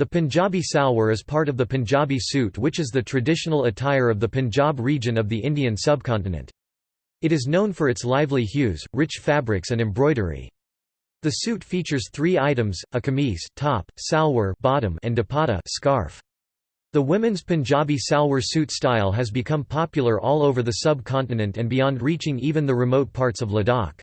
The Punjabi salwar is part of the Punjabi suit which is the traditional attire of the Punjab region of the Indian subcontinent. It is known for its lively hues, rich fabrics and embroidery. The suit features three items, a kameez top, salwar bottom and dupatta scarf. The women's Punjabi salwar suit style has become popular all over the subcontinent and beyond reaching even the remote parts of Ladakh.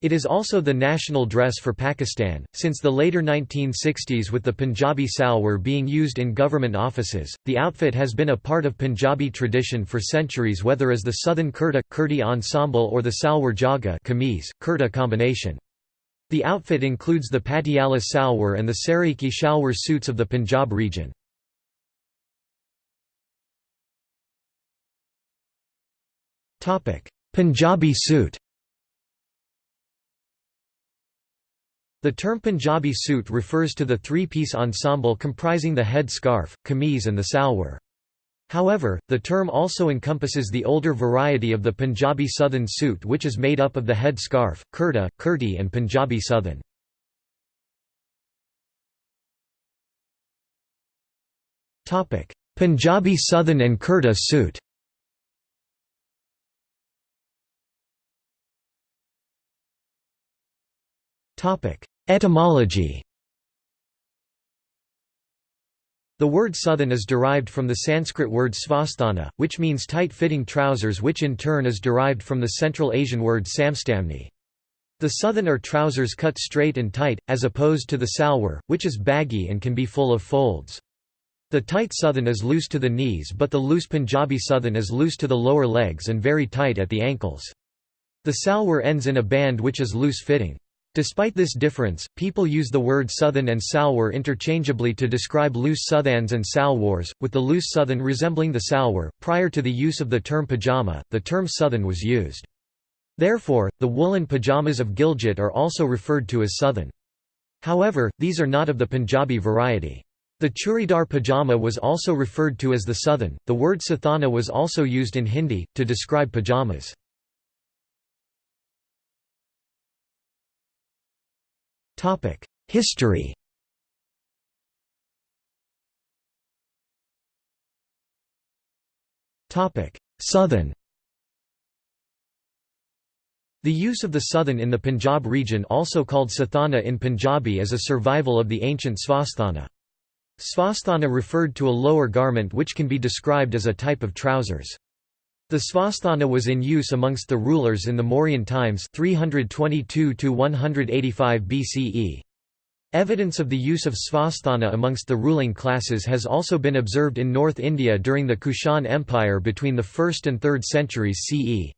It is also the national dress for Pakistan, since the later 1960s with the Punjabi salwar being used in government offices. The outfit has been a part of Punjabi tradition for centuries whether as the suthan kurta, kurti ensemble or the salwar jaga kameez, kurta combination. The outfit includes the Patiala salwar and the Saraiki shalwar suits of the Punjab region. Punjabi suit The term Punjabi suit refers to the three-piece ensemble comprising the head scarf, kameez and the salwar. However, the term also encompasses the older variety of the Punjabi Suthan suit which is made up of the head scarf, kurta, kurti and Punjabi Suthan. Punjabi Suthan and kurta suit Etymology The word suthan is derived from the Sanskrit word svasthana, which means tight-fitting trousers which in turn is derived from the Central Asian word samstamni. The suthan are trousers cut straight and tight, as opposed to the salwar, which is baggy and can be full of folds. The tight suthan is loose to the knees but the loose Punjabi suthan is loose to the lower legs and very tight at the ankles. The salwar ends in a band which is loose-fitting. Despite this difference, people use the word suthan and salwar interchangeably to describe loose suthans and salwars, with the loose suthan resembling the salwar. Prior to the use of the term pajama, the term suthan was used. Therefore, the woolen pajamas of Gilgit are also referred to as suthan. However, these are not of the Punjabi variety. The churidar pajama was also referred to as the suthan. The word sathana was also used in Hindi, to describe pajamas. History Suthan The use of the suthan in the Punjab region also called sathana in Punjabi is a survival of the ancient svasthana. Svasthana referred to a lower garment which can be described as a type of trousers. The svasthana was in use amongst the rulers in the Mauryan times 322 BCE. Evidence of the use of svasthana amongst the ruling classes has also been observed in North India during the Kushan Empire between the 1st and 3rd centuries CE.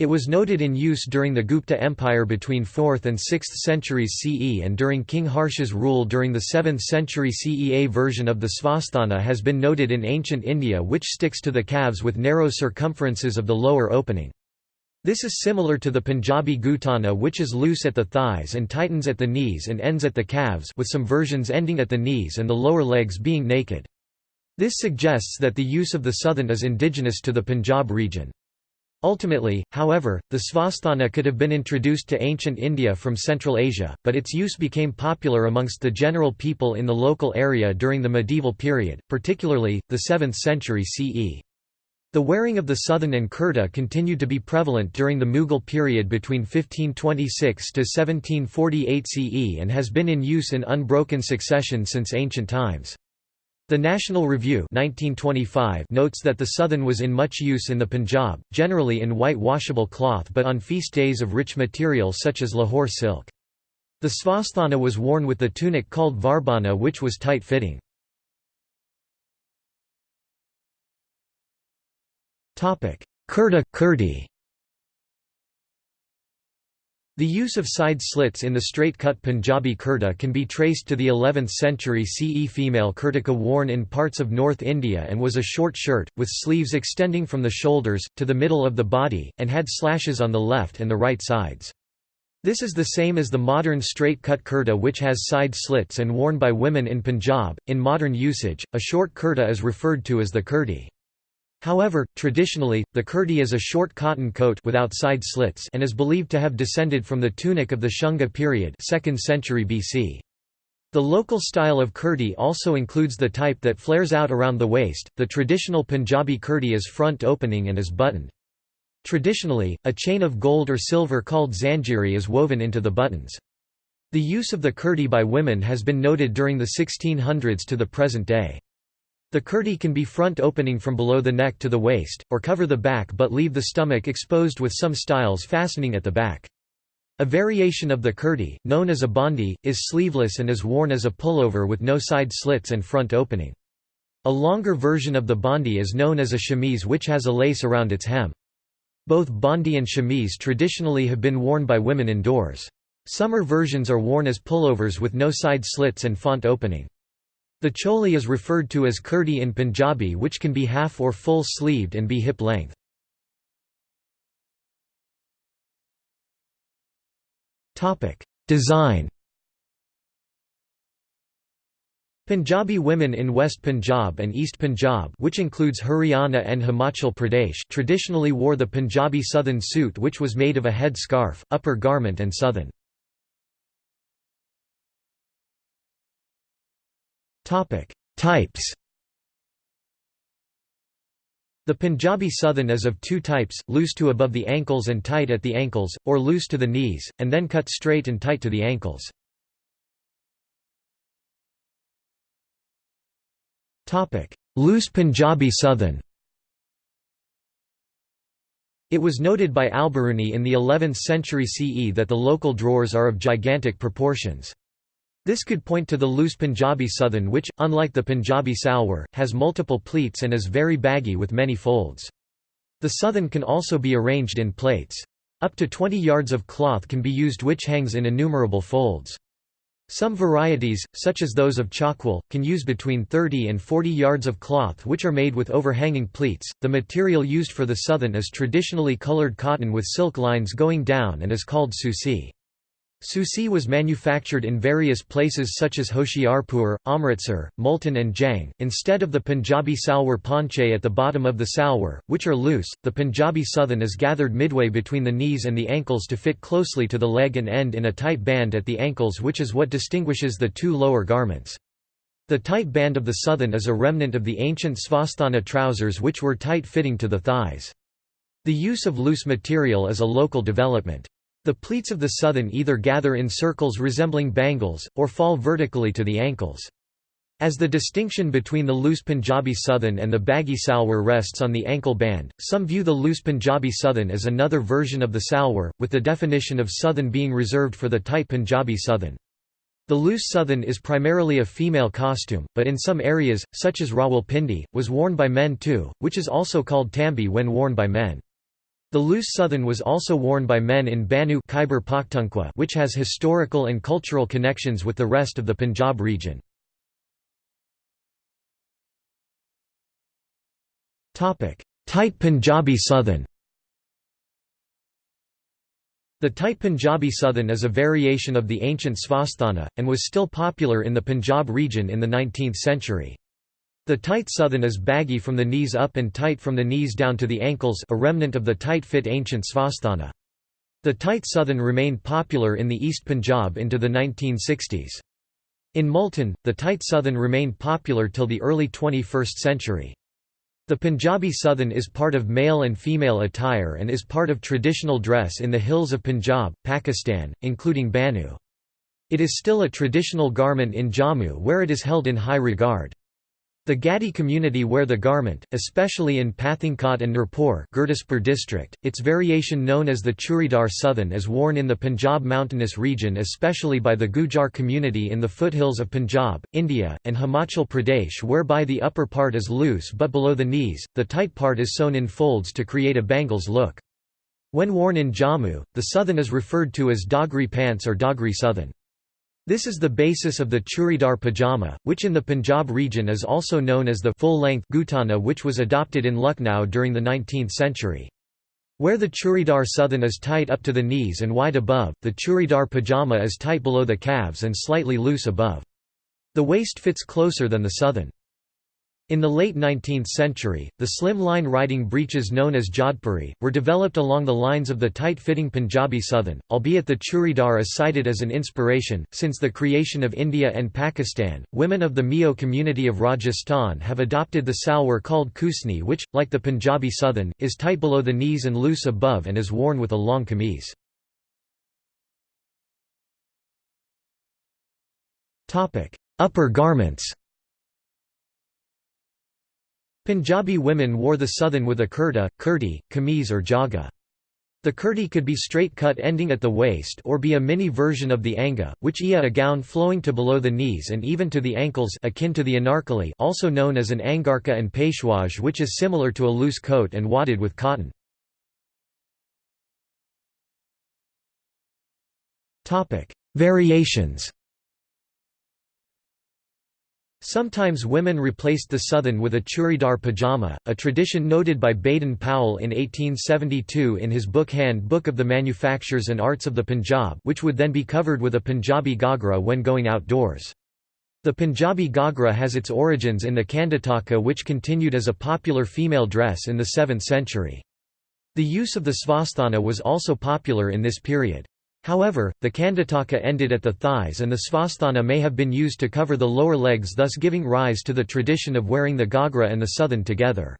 It was noted in use during the Gupta Empire between 4th and 6th centuries CE and during King Harsha's rule during the 7th century CE. A version of the svasthana has been noted in ancient India which sticks to the calves with narrow circumferences of the lower opening. This is similar to the Punjabi gutana which is loose at the thighs and tightens at the knees and ends at the calves with some versions ending at the knees and the lower legs being naked. This suggests that the use of the suthan is indigenous to the Punjab region. Ultimately, however, the svasthana could have been introduced to ancient India from Central Asia, but its use became popular amongst the general people in the local area during the medieval period, particularly, the 7th century CE. The wearing of the suthan and kurta continued to be prevalent during the Mughal period between 1526 to 1748 CE and has been in use in unbroken succession since ancient times. The National Review 1925 notes that the suthan was in much use in the Punjab, generally in white washable cloth but on feast days of rich material such as Lahore silk. The svasthana was worn with the tunic called varbana which was tight-fitting. Kurta kurti the use of side slits in the straight-cut Punjabi kurta can be traced to the 11th century CE female kurtika worn in parts of North India and was a short shirt, with sleeves extending from the shoulders, to the middle of the body, and had slashes on the left and the right sides. This is the same as the modern straight-cut kurta which has side slits and worn by women in Punjab. In modern usage, a short kurta is referred to as the kurti. However, traditionally, the kurti is a short cotton coat without side slits and is believed to have descended from the tunic of the Shunga period 2nd century BC. The local style of kurti also includes the type that flares out around the waist. The traditional Punjabi kurti is front opening and is buttoned. Traditionally, a chain of gold or silver called zanjiri is woven into the buttons. The use of the kurti by women has been noted during the 1600s to the present day. The kurti can be front opening from below the neck to the waist, or cover the back but leave the stomach exposed with some styles fastening at the back. A variation of the kurti, known as a bandi, is sleeveless and is worn as a pullover with no side slits and front opening. A longer version of the bandi is known as a chemise which has a lace around its hem. Both bandi and chemise traditionally have been worn by women indoors. Summer versions are worn as pullovers with no side slits and front opening. The choli is referred to as kurti in Punjabi which can be half or full sleeved and be hip length. Design Punjabi women in West Punjab and East Punjab which includes Haryana and Himachal Pradesh traditionally wore the Punjabi suthan suit which was made of a head scarf, upper garment and suthan. Types the Punjabi Suthan is of two types, loose to above the ankles and tight at the ankles, or loose to the knees, and then cut straight and tight to the ankles. Loose Punjabi Suthan It was noted by Al-Biruni in the 11th century CE that the local drawers are of gigantic proportions. This could point to the loose Punjabi Suthan which, unlike the Punjabi Salwar, has multiple pleats and is very baggy with many folds. The Suthan can also be arranged in plaits. Up to 20 yards of cloth can be used which hangs in innumerable folds. Some varieties, such as those of Chakwal, can use between 30 and 40 yards of cloth which are made with overhanging pleats. The material used for the suthan is traditionally colored cotton with silk lines going down and is called susi. Susi was manufactured in various places such as Hoshiarpur, Amritsar, Multan and Jhang. Instead of the Punjabi salwar ponche at the bottom of the salwar, which are loose, the Punjabi suthan is gathered midway between the knees and the ankles to fit closely to the leg and end in a tight band at the ankles which is what distinguishes the two lower garments. The tight band of the suthan is a remnant of the ancient svasthana trousers which were tight-fitting to the thighs. The use of loose material is a local development. The pleats of the suthan either gather in circles resembling bangles, or fall vertically to the ankles. As the distinction between the loose Punjabi suthan and the baggy salwar rests on the ankle band, some view the loose Punjabi suthan as another version of the salwar, with the definition of suthan being reserved for the tight Punjabi suthan. The loose suthan is primarily a female costume, but in some areas, such as Rawalpindi, was worn by men too, which is also called tambi when worn by men. The loose suthan was also worn by men in Bannu Khyber Pakhtunkhwa which has historical and cultural connections with the rest of the Punjab region. Tight Punjabi Suthan The tight Punjabi Suthan is a variation of the ancient Svasthana, and was still popular in the Punjab region in the 19th century. The tight suthan is baggy from the knees up and tight from the knees down to the ankles a remnant of the tight-fit ancient svasthana. The tight suthan remained popular in the East Punjab into the 1960s. In Multan, the tight suthan remained popular till the early 21st century. The Punjabi suthan is part of male and female attire and is part of traditional dress in the hills of Punjab, Pakistan, including Bannu. It is still a traditional garment in Jammu where it is held in high regard. The Gaddi community wear the garment, especially in Pathankot and Nurpur Gurdaspur district. Its variation known as the Churidar Suthan is worn in the Punjab mountainous region especially by the Gujar community in the foothills of Punjab, India, and Himachal Pradesh whereby the upper part is loose but below the knees, the tight part is sewn in folds to create a bangles look. When worn in Jammu, the suthan is referred to as Dogri pants or Dogri suthan. This is the basis of the churidar pajama, which in the Punjab region is also known as the full-length gutana which was adopted in Lucknow during the 19th century. Where the churidar suthan is tight up to the knees and wide above, the churidar pajama is tight below the calves and slightly loose above. The waist fits closer than the suthan. In the late 19th century, the slim-line riding breeches known as jodhpuri, were developed along the lines of the tight-fitting Punjabi Suthan, albeit the churidar is cited as an inspiration. Since the creation of India and Pakistan, women of the Meo community of Rajasthan have adopted the salwar called kusni which, like the Punjabi Suthan, is tight below the knees and loose above and is worn with a long kameez. Upper garments Punjabi women wore the suthan with a kurta, kurti, kameez or jaga. The kurti could be straight cut ending at the waist or be a mini version of the anga, which ia a gown flowing to below the knees and even to the ankles akin to the anarkali also known as an angarka and peshwaj which is similar to a loose coat and wadded with cotton. Variations Sometimes women replaced the suthan with a churidar pajama, a tradition noted by Baden Powell in 1872 in his book Hand Book of the Manufactures and Arts of the Punjab which would then be covered with a Punjabi ghagra when going outdoors. The Punjabi ghagra has its origins in the khandhataka which continued as a popular female dress in the 7th century. The use of the svasthana was also popular in this period. However, the khandhataka ended at the thighs and the svasthana may have been used to cover the lower legs thus giving rise to the tradition of wearing the ghagra and the suthan together.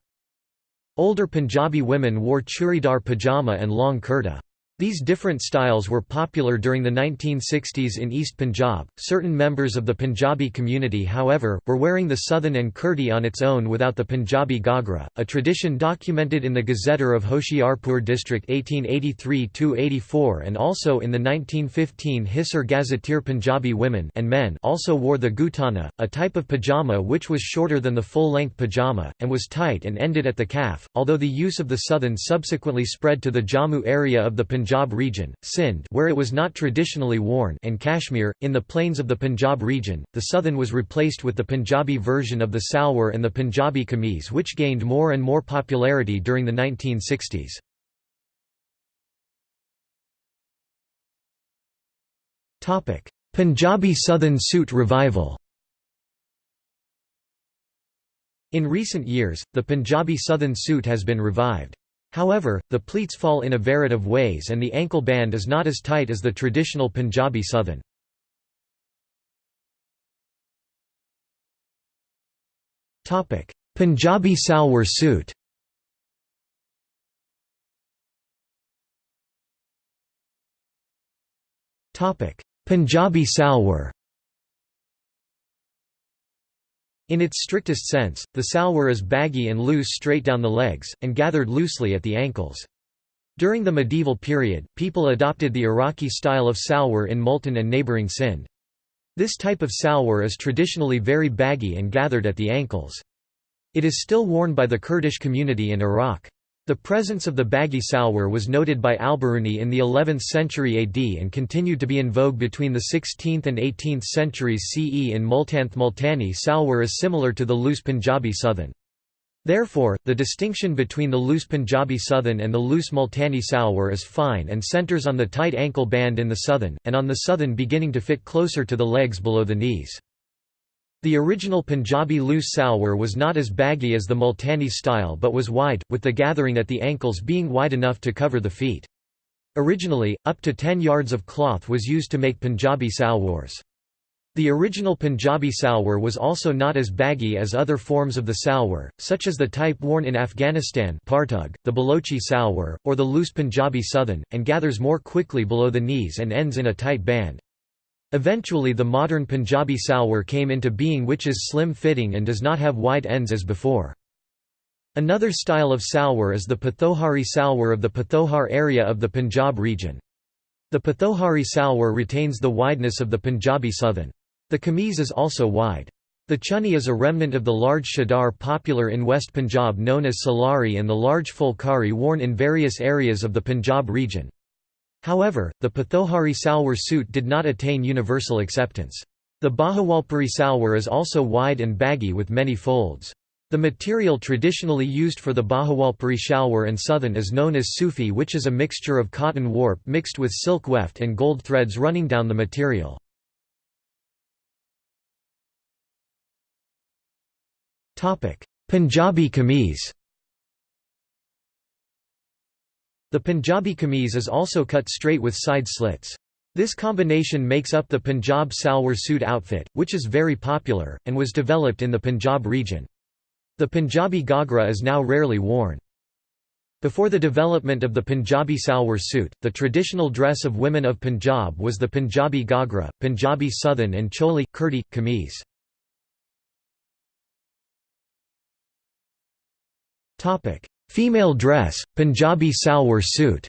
Older Punjabi women wore churidar pajama and long kurta. These different styles were popular during the 1960s in East Punjab. Certain members of the Punjabi community, however, were wearing the suthan and kurti on its own without the Punjabi ghagra, a tradition documented in the Gazetteer of Hoshiarpur district 1883-84 and also in the 1915 Hisar Gazetteer Punjabi women and men also wore the gutana, a type of pajama which was shorter than the full-length pajama and was tight and ended at the calf. Although the use of the suthan subsequently spread to the Jammu area of the Punjab Punjab region, Sindh where it was not traditionally worn and Kashmir, in the plains of the Punjab region, the suthan was replaced with the Punjabi version of the salwar and the Punjabi kameez which gained more and more popularity during the 1960s. Punjabi Suthan suit revival In recent years, the Punjabi Suthan suit has been revived. However, the pleats fall in a variety of ways and the ankle band is not as tight as the traditional Punjabi suthan. Punjabi salwar suit Punjabi salwar in its strictest sense, the salwar is baggy and loose straight down the legs, and gathered loosely at the ankles. During the medieval period, people adopted the Iraqi style of salwar in Multan and neighbouring Sindh. This type of salwar is traditionally very baggy and gathered at the ankles. It is still worn by the Kurdish community in Iraq. The presence of the baggy salwar was noted by Al-Biruni in the 11th century AD and continued to be in vogue between the 16th and 18th centuries CE in Multanth Multani salwar is similar to the loose Punjabi suthan. Therefore, the distinction between the loose Punjabi suthan and the loose Multani salwar is fine and centers on the tight ankle band in the suthan, and on the suthan beginning to fit closer to the legs below the knees. The original Punjabi loose salwar was not as baggy as the Multani style but was wide, with the gathering at the ankles being wide enough to cover the feet. Originally, up to 10 yards of cloth was used to make Punjabi salwars. The original Punjabi salwar was also not as baggy as other forms of the salwar, such as the type worn in Afghanistan partug, the Balochi salwar, or the loose Punjabi suthan, and gathers more quickly below the knees and ends in a tight band. Eventually the modern Punjabi salwar came into being which is slim-fitting and does not have wide ends as before. Another style of salwar is the Pothohari salwar of the Pothohar area of the Punjab region. The Pothohari salwar retains the wideness of the Punjabi suthan. The kameez is also wide. The chunni is a remnant of the large chadar popular in West Punjab known as salari and the large fulkari worn in various areas of the Punjab region. However, the Pothohari salwar suit did not attain universal acceptance. The Bahawalpuri salwar is also wide and baggy with many folds. The material traditionally used for the Bahawalpuri shalwar and suthan is known as sufi which is a mixture of cotton warp mixed with silk weft and gold threads running down the material. Punjabi kameez The Punjabi kameez is also cut straight with side slits. This combination makes up the Punjab salwar suit outfit, which is very popular, and was developed in the Punjab region. The Punjabi ghagra is now rarely worn. Before the development of the Punjabi salwar suit, the traditional dress of women of Punjab was the Punjabi ghagra, Punjabi suthan and choli, kurti, kameez. Female dress, Punjabi salwar suit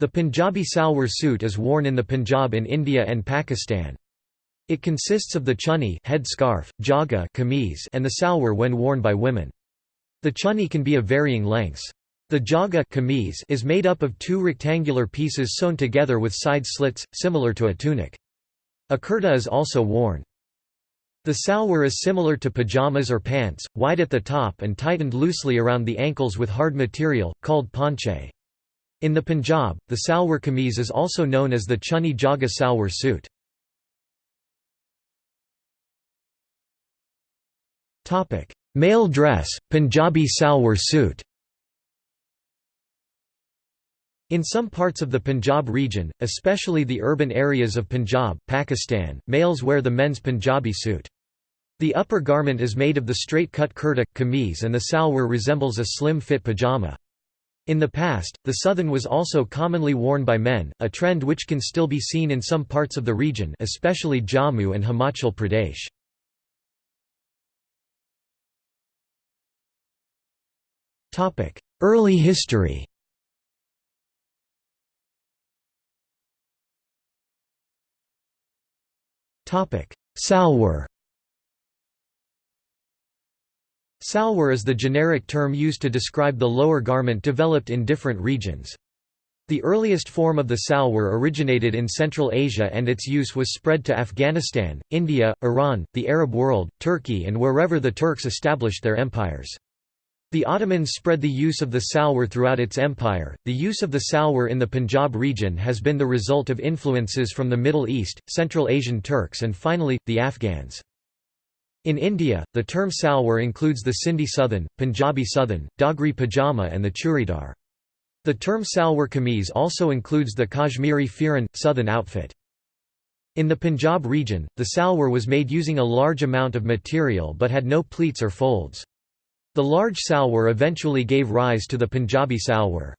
The Punjabi salwar suit is worn in the Punjab in India and Pakistan. It consists of the chunni head scarf, jaga kameez and the salwar when worn by women. The chunni can be of varying lengths. The jaga kameez is made up of two rectangular pieces sewn together with side slits, similar to a tunic. A kurta is also worn. The salwar is similar to pajamas or pants, wide at the top and tightened loosely around the ankles with hard material, called ponche. In the Punjab, the salwar kameez is also known as the chunni jaga salwar suit. Male dress, Punjabi salwar suit in some parts of the Punjab region, especially the urban areas of Punjab, Pakistan, males wear the men's Punjabi suit. The upper garment is made of the straight-cut kurta, kameez and the salwar resembles a slim-fit pajama. In the past, the suthan was also commonly worn by men, a trend which can still be seen in some parts of the region especially Jammu and Himachal Pradesh. Early history Salwar Salwar is the generic term used to describe the lower garment developed in different regions. The earliest form of the salwar originated in Central Asia and its use was spread to Afghanistan, India, Iran, the Arab world, Turkey and wherever the Turks established their empires. The Ottomans spread the use of the salwar throughout its empire. The use of the salwar in the Punjab region has been the result of influences from the Middle East, Central Asian Turks, and finally, the Afghans. In India, the term salwar includes the Sindhi Suthan, Punjabi Suthan, Dogri pajama and the churidar. The term salwar kameez also includes the Kashmiri firan, suthan outfit. In the Punjab region, the salwar was made using a large amount of material but had no pleats or folds. The large salwar eventually gave rise to the Punjabi salwar.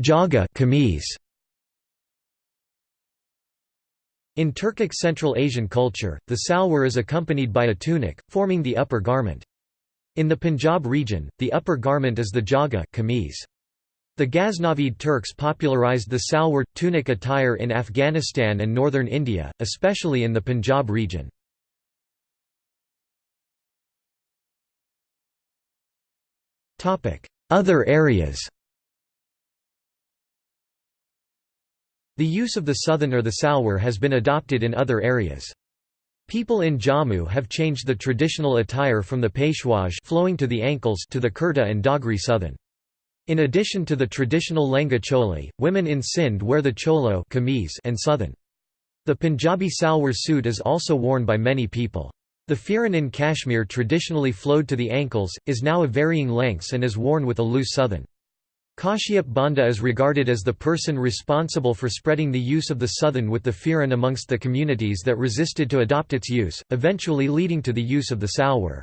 Jaga kameez In Turkic Central Asian culture, the salwar is accompanied by a tunic, forming the upper garment. In the Punjab region, the upper garment is the jaga kameez. The Ghaznavid Turks popularized the salwar, tunic attire in Afghanistan and northern India, especially in the Punjab region. Other areas The use of the suthan or the salwar has been adopted in other areas. People in Jammu have changed the traditional attire from the peshwaj flowing to the ankles to the kurta and dogri suthan. In addition to the traditional lenga choli, women in Sindh wear the cholo and suthan. The Punjabi salwar suit is also worn by many people. The firan in Kashmir traditionally flowed to the ankles, is now of varying lengths and is worn with a loose suthan. Kashyap Bandhu is regarded as the person responsible for spreading the use of the suthan with the firan amongst the communities that resisted to adopt its use, eventually leading to the use of the salwar.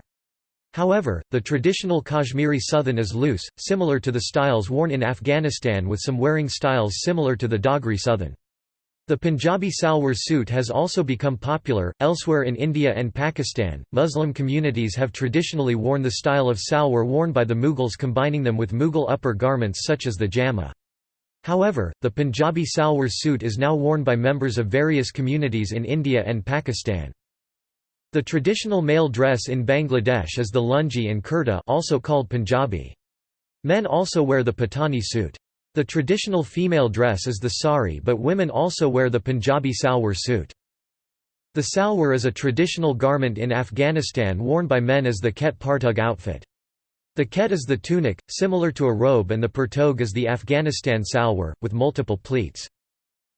However, the traditional Kashmiri suthan is loose, similar to the styles worn in Afghanistan with some wearing styles similar to the Dogri suthan. The Punjabi salwar suit has also become popular. Elsewhere in India and Pakistan, Muslim communities have traditionally worn the style of salwar worn by the Mughals, combining them with Mughal upper garments such as the jama. However, the Punjabi salwar suit is now worn by members of various communities in India and Pakistan. The traditional male dress in Bangladesh is the lungi and kurta also called Punjabi. Men also wear the patani suit. The traditional female dress is the sari but women also wear the Punjabi salwar suit. The salwar is a traditional garment in Afghanistan worn by men as the ket partug outfit. The ket is the tunic, similar to a robe and the partug is the Afghanistan salwar, with multiple pleats.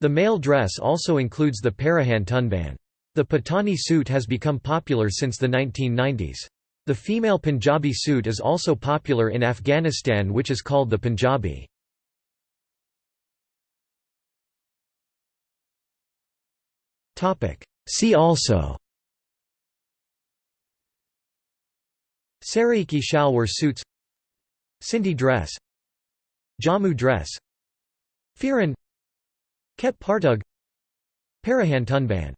The male dress also includes the parahan tunban. The Patani suit has become popular since the 1990s. The female Punjabi suit is also popular in Afghanistan which is called the Punjabi. See also. Saraiki shalwar suits. Sindhi dress. Jammu dress. Firan. Ket Partug. Parahan Tunban